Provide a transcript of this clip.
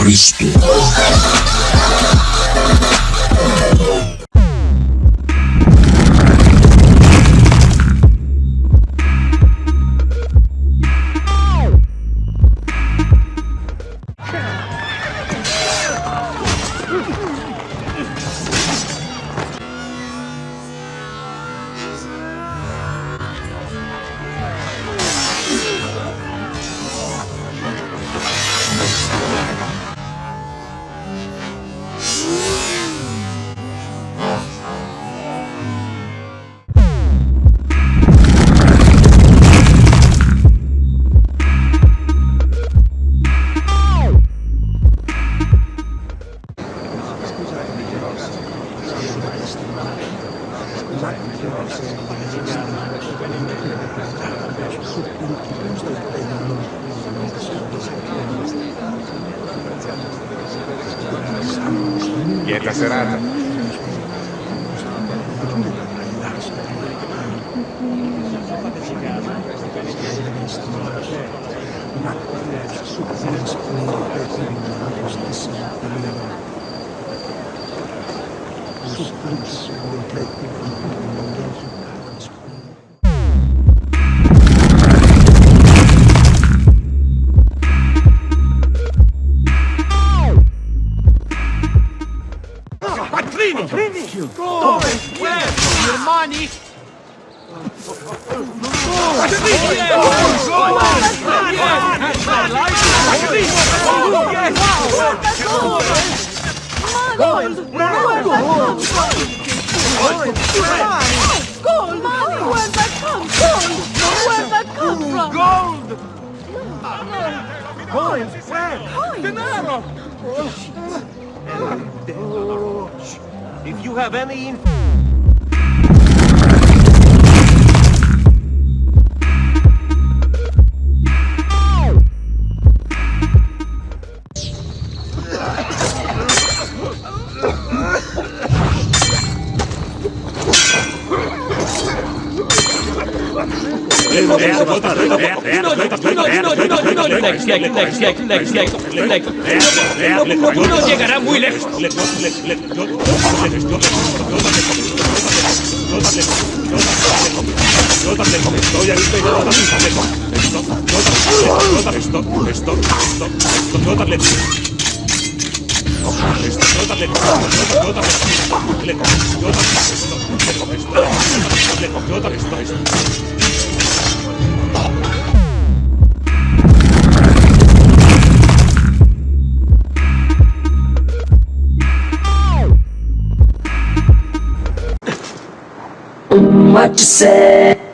Христу. Quieta serata. Ma Oops, we'll take the Quattrini! Quattrini! Go! Where? Your money! Quattrini! Gold! Money! Where'd that come from? Where'd that come from? Gold! Coins! Where? Dinero! If you have any info... Uno llegará muy lejos. What you say?